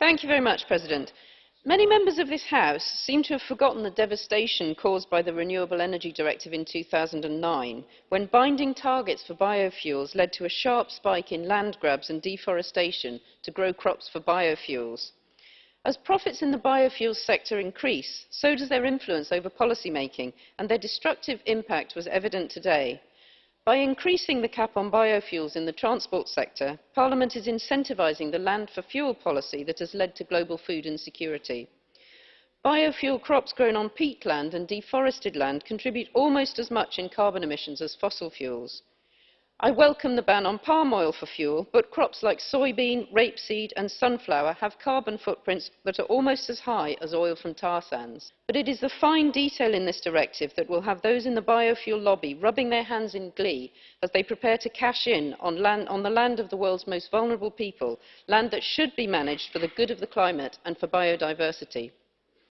Mr President, many Members of this House seem to have forgotten the devastation caused by the Renewable Energy Directive in 2009, when binding targets for biofuels led to a sharp spike in land grabs and deforestation to grow crops for biofuels. As profits in the biofuels sector increase, so does their influence over policy making, and their destructive impact was evident today. By increasing the cap on biofuels in the transport sector, Parliament is incentivising the land for fuel policy that has led to global food insecurity. Biofuel crops grown on peatland and deforested land contribute almost as much in carbon emissions as fossil fuels. I welcome the ban on palm oil for fuel, but crops like soybean, rapeseed and sunflower have carbon footprints that are almost as high as oil from tar sands. But it is the fine detail in this directive that will have those in the biofuel lobby rubbing their hands in glee as they prepare to cash in on, land, on the land of the world's most vulnerable people, land that should be managed for the good of the climate and for biodiversity.